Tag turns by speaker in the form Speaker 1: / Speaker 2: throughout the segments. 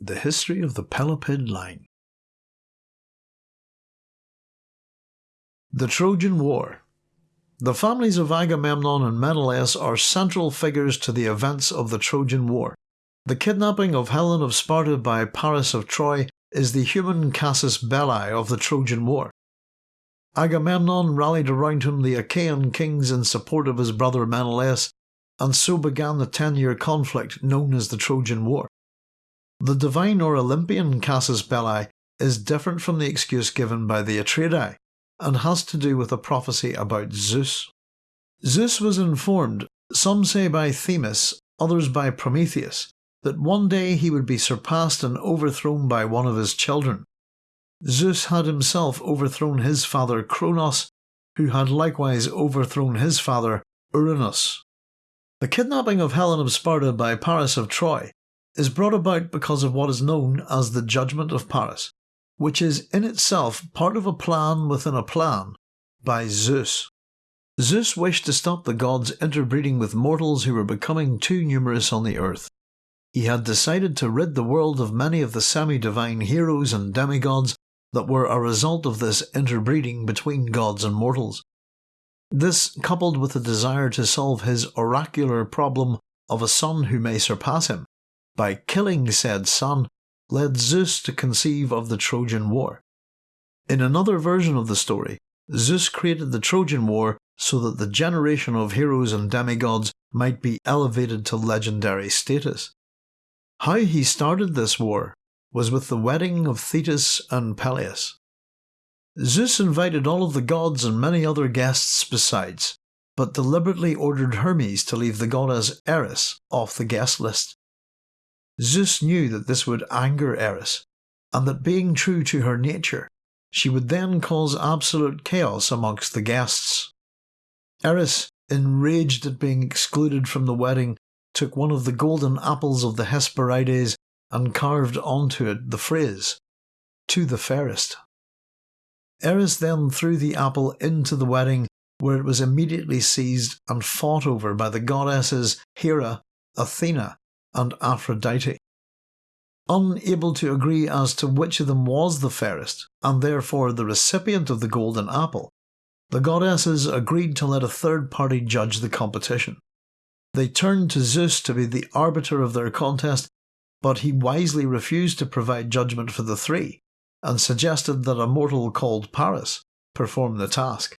Speaker 1: The History of the Pelopid Line The Trojan War The families of Agamemnon and Menelaus are central figures to the events of the Trojan War. The kidnapping of Helen of Sparta by Paris of Troy is the human casus belli of the Trojan War. Agamemnon rallied around him the Achaean kings in support of his brother Menelaus, and so began the ten year conflict known as the Trojan War. The divine or Olympian casus belli is different from the excuse given by the Atreidai and has to do with a prophecy about Zeus. Zeus was informed, some say by Themis, others by Prometheus, that one day he would be surpassed and overthrown by one of his children. Zeus had himself overthrown his father Cronos, who had likewise overthrown his father Uranus. The kidnapping of Helen of Sparta by Paris of Troy is brought about because of what is known as the Judgment of Paris, which is in itself part of a plan within a plan by Zeus. Zeus wished to stop the gods interbreeding with mortals who were becoming too numerous on the earth. He had decided to rid the world of many of the semi divine heroes and demigods that were a result of this interbreeding between gods and mortals. This, coupled with the desire to solve his oracular problem of a son who may surpass him, by killing said son, led Zeus to conceive of the Trojan War. In another version of the story, Zeus created the Trojan War so that the generation of heroes and demigods might be elevated to legendary status. How he started this war was with the wedding of Thetis and Peleus. Zeus invited all of the gods and many other guests besides, but deliberately ordered Hermes to leave the goddess Eris off the guest list. Zeus knew that this would anger Eris, and that being true to her nature, she would then cause absolute chaos amongst the guests. Eris, enraged at being excluded from the wedding, took one of the golden apples of the Hesperides and carved onto it the phrase, To the fairest. Eris then threw the apple into the wedding, where it was immediately seized and fought over by the goddesses Hera, Athena, and Aphrodite. Unable to agree as to which of them was the fairest, and therefore the recipient of the golden apple, the goddesses agreed to let a third party judge the competition. They turned to Zeus to be the arbiter of their contest, but he wisely refused to provide judgment for the three, and suggested that a mortal called Paris perform the task.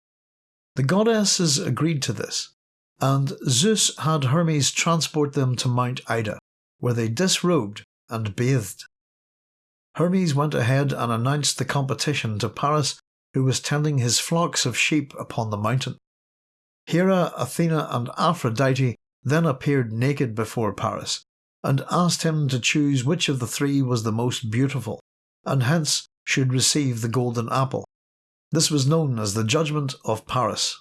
Speaker 1: The goddesses agreed to this, and Zeus had Hermes transport them to Mount Ida, where they disrobed and bathed. Hermes went ahead and announced the competition to Paris, who was tending his flocks of sheep upon the mountain. Hera, Athena, and Aphrodite then appeared naked before Paris, and asked him to choose which of the three was the most beautiful, and hence should receive the golden apple. This was known as the Judgment of Paris.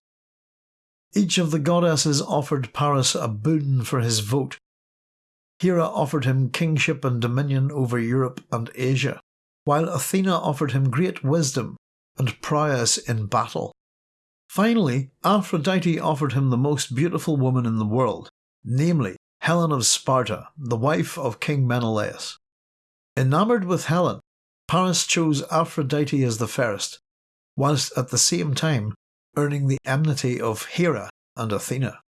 Speaker 1: Each of the goddesses offered Paris a boon for his vote. Hera offered him kingship and dominion over Europe and Asia, while Athena offered him great wisdom and prowess in battle. Finally, Aphrodite offered him the most beautiful woman in the world, namely Helen of Sparta, the wife of King Menelaus. Enamoured with Helen, Paris chose Aphrodite as the fairest, whilst at the same time earning the enmity of Hera and Athena.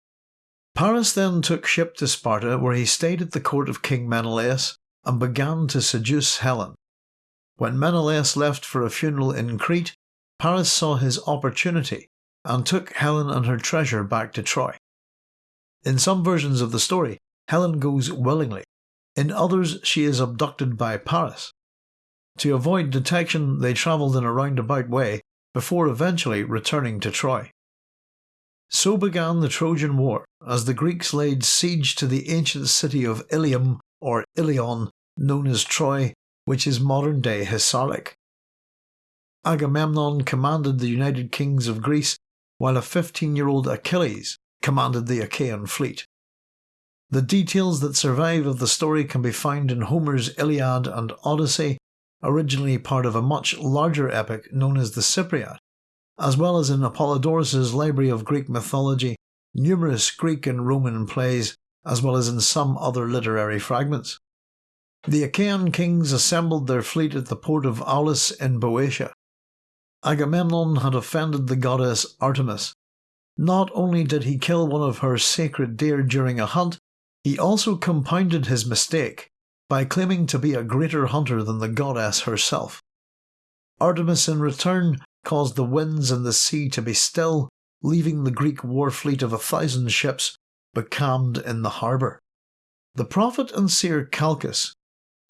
Speaker 1: Paris then took ship to Sparta, where he stayed at the court of King Menelaus and began to seduce Helen. When Menelaus left for a funeral in Crete, Paris saw his opportunity and took Helen and her treasure back to Troy. In some versions of the story, Helen goes willingly, in others, she is abducted by Paris. To avoid detection, they travelled in a roundabout way before eventually returning to Troy. So began the Trojan War, as the Greeks laid siege to the ancient city of Ilium or Ilion, known as Troy, which is modern day Hisarlik. Agamemnon commanded the United Kings of Greece, while a 15 year old Achilles commanded the Achaean fleet. The details that survive of the story can be found in Homer's Iliad and Odyssey, originally part of a much larger epic known as the Cypria, as well as in Apollodorus's Library of Greek Mythology, numerous Greek and Roman plays, as well as in some other literary fragments. The Achaean kings assembled their fleet at the port of Aulis in Boeotia. Agamemnon had offended the goddess Artemis. Not only did he kill one of her sacred deer during a hunt, he also compounded his mistake by claiming to be a greater hunter than the goddess herself. Artemis in return caused the winds and the sea to be still, leaving the Greek war fleet of a thousand ships becalmed in the harbour. The prophet and seer Calchas,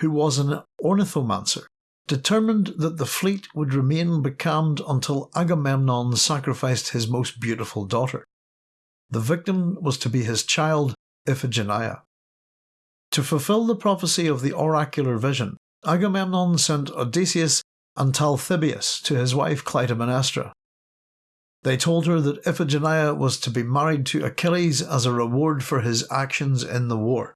Speaker 1: who was an ornithomancer, determined that the fleet would remain becalmed until Agamemnon sacrificed his most beautiful daughter. The victim was to be his child, Iphigenia. To fulfill the prophecy of the oracular vision, Agamemnon sent Odysseus and Talthybius to his wife Clytemnestra. They told her that Iphigenia was to be married to Achilles as a reward for his actions in the war.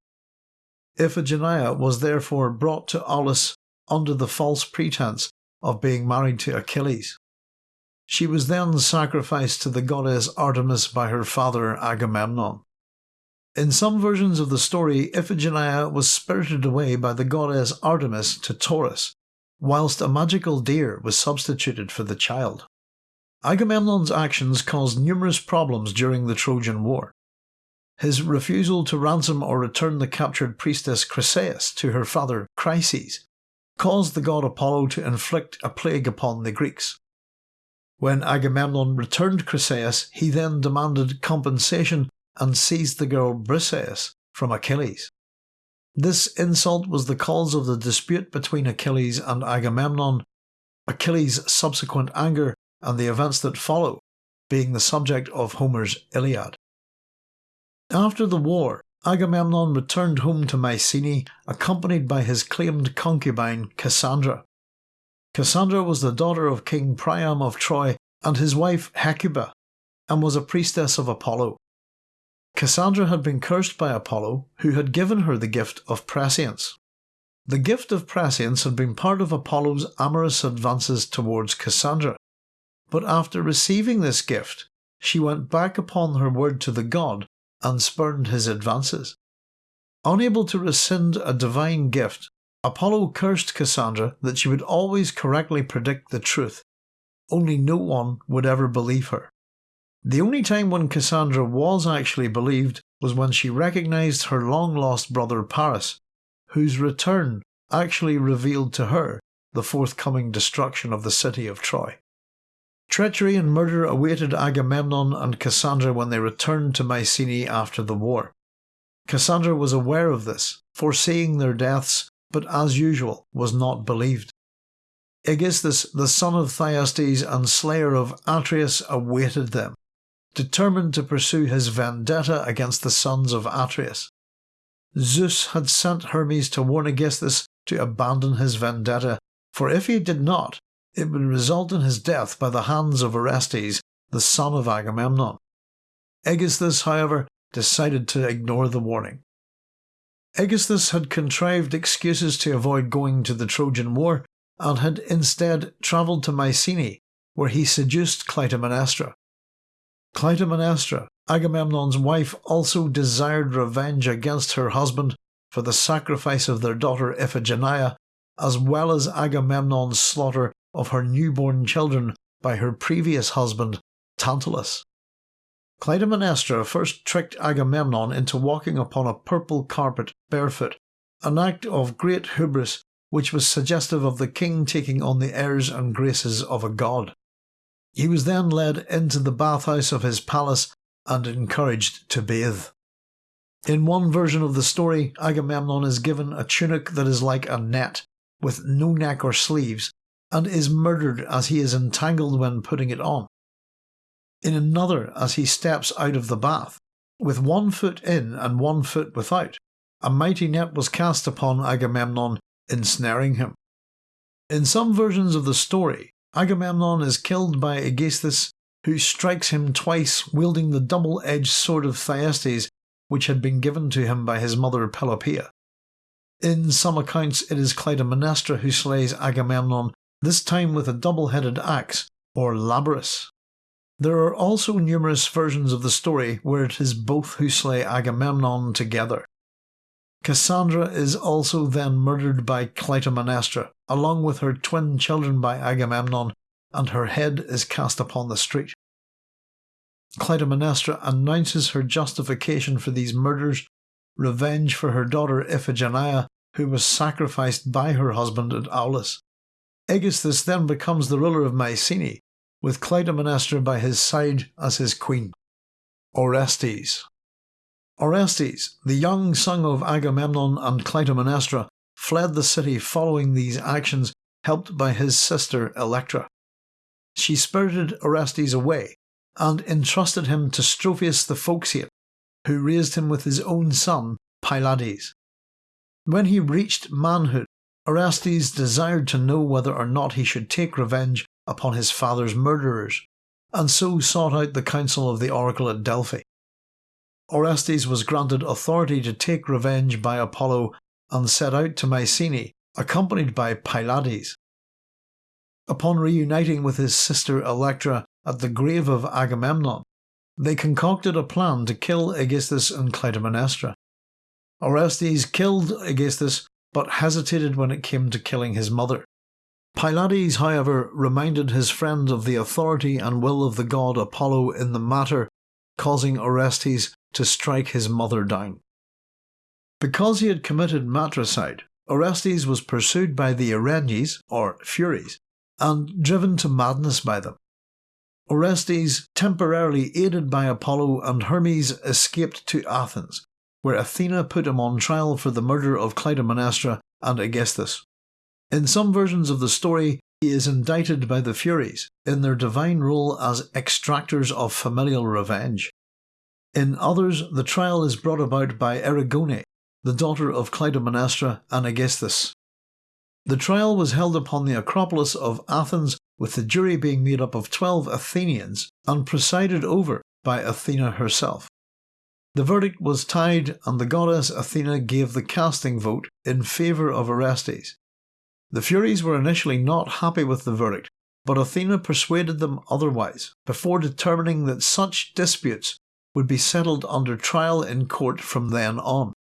Speaker 1: Iphigenia was therefore brought to Aulis under the false pretense of being married to Achilles. She was then sacrificed to the goddess Artemis by her father Agamemnon. In some versions of the story, Iphigenia was spirited away by the goddess Artemis to Tauris, whilst a magical deer was substituted for the child. Agamemnon's actions caused numerous problems during the Trojan War. His refusal to ransom or return the captured priestess Chryseis to her father Chryses caused the god Apollo to inflict a plague upon the Greeks. When Agamemnon returned Chryseis, he then demanded compensation and seized the girl Briseis from Achilles. This insult was the cause of the dispute between Achilles and Agamemnon, Achilles' subsequent anger, and the events that follow being the subject of Homer's Iliad. After the war, Agamemnon returned home to Mycenae accompanied by his claimed concubine Cassandra. Cassandra was the daughter of King Priam of Troy and his wife Hecuba, and was a priestess of Apollo. Cassandra had been cursed by Apollo, who had given her the gift of prescience. The gift of prescience had been part of Apollo's amorous advances towards Cassandra, but after receiving this gift, she went back upon her word to the god and spurned his advances. Unable to rescind a divine gift, Apollo cursed Cassandra that she would always correctly predict the truth, only no one would ever believe her. The only time when Cassandra was actually believed was when she recognised her long lost brother Paris, whose return actually revealed to her the forthcoming destruction of the city of Troy. Treachery and murder awaited Agamemnon and Cassandra when they returned to Mycenae after the war. Cassandra was aware of this, foreseeing their deaths, but as usual was not believed. Aegisthus, the son of Thyestes and slayer of Atreus, awaited them, determined to pursue his vendetta against the sons of Atreus. Zeus had sent Hermes to warn Aegisthus to abandon his vendetta, for if he did not, it would result in his death by the hands of Orestes, the son of Agamemnon. Aegisthus, however, decided to ignore the warning. Aegisthus had contrived excuses to avoid going to the Trojan War and had instead travelled to Mycenae, where he seduced Clytemnestra. Clytemnestra, Agamemnon's wife, also desired revenge against her husband for the sacrifice of their daughter Iphigenia, as well as Agamemnon's slaughter of her newborn children by her previous husband, Tantalus. Clytemnestra first tricked Agamemnon into walking upon a purple carpet barefoot, an act of great hubris which was suggestive of the king taking on the airs and graces of a god. He was then led into the bathhouse of his palace and encouraged to bathe. In one version of the story, Agamemnon is given a tunic that is like a net, with no neck or sleeves, and is murdered as he is entangled when putting it on. In another, as he steps out of the bath, with one foot in and one foot without, a mighty net was cast upon Agamemnon, ensnaring him. In some versions of the story, Agamemnon is killed by Aegisthus, who strikes him twice wielding the double edged sword of Thyestes, which had been given to him by his mother Pelopeia. In some accounts, it is Clytemnestra who slays Agamemnon this time with a double-headed axe, or labrys. There are also numerous versions of the story where it is both who slay Agamemnon together. Cassandra is also then murdered by Clytemnestra, along with her twin children by Agamemnon, and her head is cast upon the street. Clytemnestra announces her justification for these murders, revenge for her daughter Iphigenia, who was sacrificed by her husband at Aulis. Aegisthus then becomes the ruler of Mycenae, with Clytemnestra by his side as his queen. Orestes Orestes, the young son of Agamemnon and Clytemnestra, fled the city following these actions, helped by his sister Electra. She spirited Orestes away and entrusted him to Strophius the Phocian, who raised him with his own son Pylades. When he reached manhood, Orestes desired to know whether or not he should take revenge upon his father's murderers, and so sought out the counsel of the oracle at Delphi. Orestes was granted authority to take revenge by Apollo and set out to Mycenae, accompanied by Pylades. Upon reuniting with his sister Electra at the grave of Agamemnon, they concocted a plan to kill Aegisthus and Clytemnestra. Orestes killed Aegisthus but hesitated when it came to killing his mother. Pylades, however, reminded his friend of the authority and will of the god Apollo in the matter, causing Orestes to strike his mother down. Because he had committed matricide, Orestes was pursued by the Erinyes, or Furies, and driven to madness by them. Orestes, temporarily aided by Apollo and Hermes, escaped to Athens, where Athena put him on trial for the murder of Clytemnestra and Aegisthus. In some versions of the story, he is indicted by the Furies in their divine role as extractors of familial revenge. In others, the trial is brought about by Erigone, the daughter of Clytemnestra and Aegisthus. The trial was held upon the Acropolis of Athens, with the jury being made up of twelve Athenians and presided over by Athena herself. The verdict was tied, and the goddess Athena gave the casting vote in favour of Orestes. The Furies were initially not happy with the verdict, but Athena persuaded them otherwise, before determining that such disputes would be settled under trial in court from then on.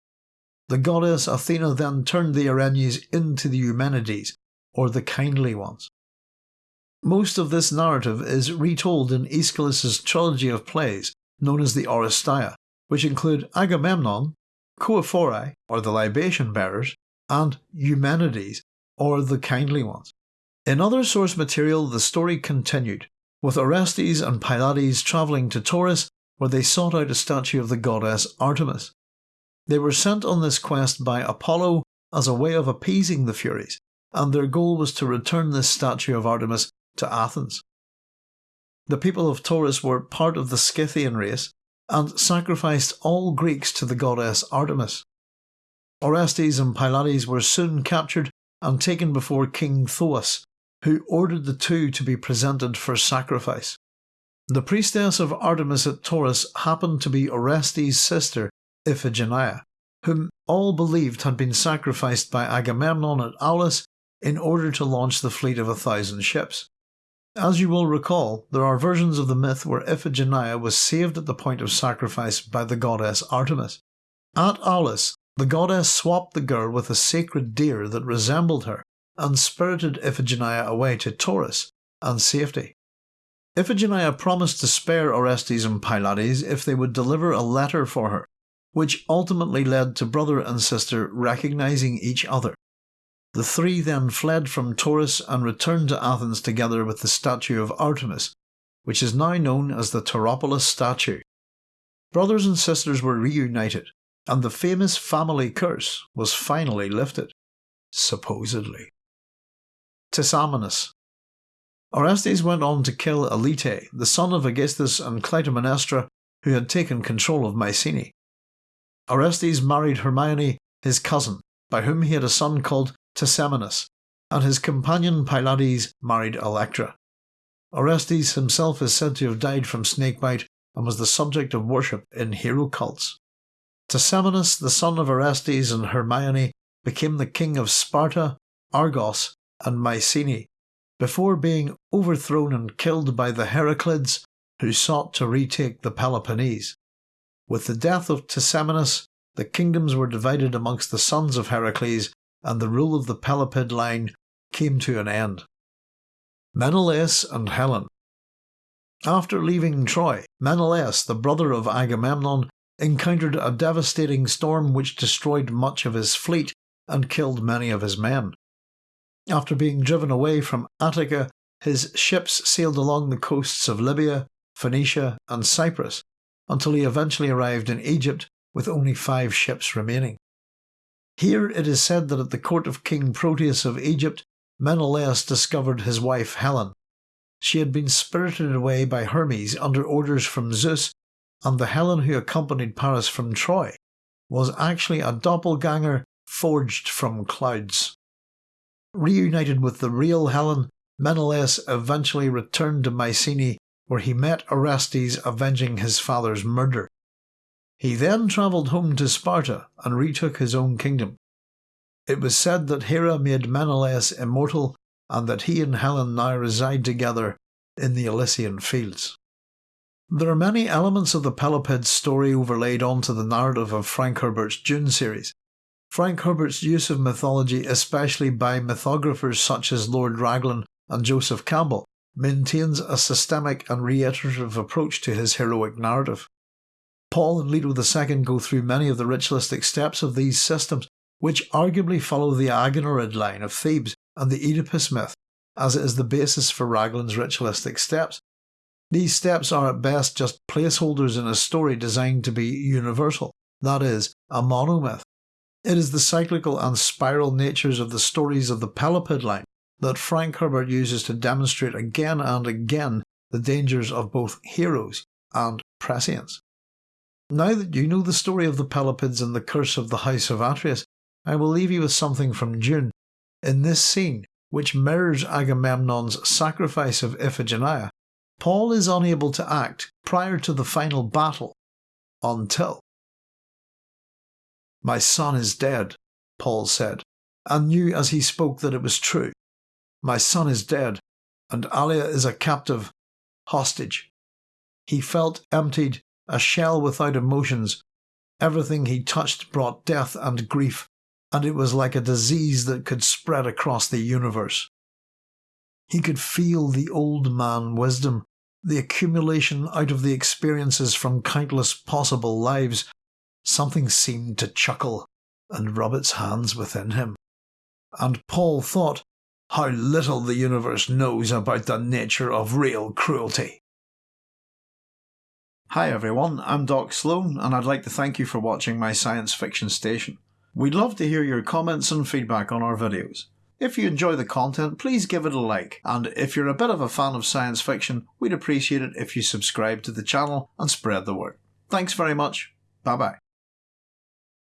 Speaker 1: The goddess Athena then turned the Erinyes into the Eumenides, or the kindly ones. Most of this narrative is retold in Aeschylus's trilogy of plays known as the Oresteia, which include Agamemnon, Choephori, or the libation bearers, and Eumenides, or the kindly ones. In other source material, the story continued, with Orestes and Pylades travelling to Tauris, where they sought out a statue of the goddess Artemis. They were sent on this quest by Apollo as a way of appeasing the Furies, and their goal was to return this statue of Artemis to Athens. The people of Tauris were part of the Scythian race and sacrificed all Greeks to the goddess Artemis. Orestes and Pylades were soon captured and taken before King Thoas, who ordered the two to be presented for sacrifice. The priestess of Artemis at Tauris happened to be Orestes' sister, Iphigenia, whom all believed had been sacrificed by Agamemnon at Aulis in order to launch the fleet of a thousand ships. As you will recall, there are versions of the myth where Iphigenia was saved at the point of sacrifice by the goddess Artemis. At Aulis, the goddess swapped the girl with a sacred deer that resembled her and spirited Iphigenia away to Tauris and safety. Iphigenia promised to spare Orestes and Pylades if they would deliver a letter for her, which ultimately led to brother and sister recognizing each other the three then fled from Tauris and returned to Athens together with the statue of Artemis, which is now known as the Tauropolis statue. Brothers and sisters were reunited, and the famous family curse was finally lifted. Supposedly. Tisamenus. Orestes went on to kill Elite, the son of Aegisthus and Clytemnestra, who had taken control of Mycenae. Orestes married Hermione, his cousin, by whom he had a son called Tisamenus, and his companion Pylades married Electra. Orestes himself is said to have died from snakebite and was the subject of worship in hero cults. Tisamenus, the son of Orestes and Hermione, became the king of Sparta, Argos, and Mycenae, before being overthrown and killed by the Heraclids, who sought to retake the Peloponnese. With the death of Tisamenus, the kingdoms were divided amongst the sons of Heracles, and the rule of the Pelopid line came to an end. Menelaus and Helen After leaving Troy, Menelaus, the brother of Agamemnon, encountered a devastating storm which destroyed much of his fleet and killed many of his men. After being driven away from Attica, his ships sailed along the coasts of Libya, Phoenicia, and Cyprus until he eventually arrived in Egypt with only five ships remaining. Here it is said that at the court of King Proteus of Egypt, Menelaus discovered his wife Helen. She had been spirited away by Hermes under orders from Zeus, and the Helen who accompanied Paris from Troy was actually a doppelganger forged from clouds. Reunited with the real Helen, Menelaus eventually returned to Mycenae where he met Orestes avenging his father's murder. He then travelled home to Sparta and retook his own kingdom. It was said that Hera made Menelaus immortal and that he and Helen now reside together in the Elysian fields. There are many elements of the Pelopid's story overlaid onto the narrative of Frank Herbert's Dune series. Frank Herbert's use of mythology, especially by mythographers such as Lord Raglan and Joseph Campbell, maintains a systemic and reiterative approach to his heroic narrative. Paul and Leto II go through many of the ritualistic steps of these systems, which arguably follow the Agenorid line of Thebes and the Oedipus myth, as it is the basis for Raglan's ritualistic steps. These steps are at best just placeholders in a story designed to be universal, that is, a monomyth. It is the cyclical and spiral natures of the stories of the Pelopid line that Frank Herbert uses to demonstrate again and again the dangers of both heroes and prescience. Now that you know the story of the Pelopids and the curse of the House of Atreus, I will leave you with something from Dune. In this scene, which mirrors Agamemnon's sacrifice of Iphigenia, Paul is unable to act prior to the final battle until. My son is dead, Paul said, and knew as he spoke that it was true. My son is dead, and Alia is a captive, hostage. He felt emptied, a shell without emotions. Everything he touched brought death and grief, and it was like a disease that could spread across the universe. He could feel the old man wisdom, the accumulation out of the experiences from countless possible lives. Something seemed to chuckle and rub its hands within him. And Paul thought how little the universe knows about the nature of real cruelty. Hi everyone, I'm Doc Sloan, and I'd like to thank you for watching my science fiction station. We'd love to hear your comments and feedback on our videos. If you enjoy the content, please give it a like, and if you're a bit of a fan of science fiction, we'd appreciate it if you subscribe to the channel and spread the word. Thanks very much. Bye bye.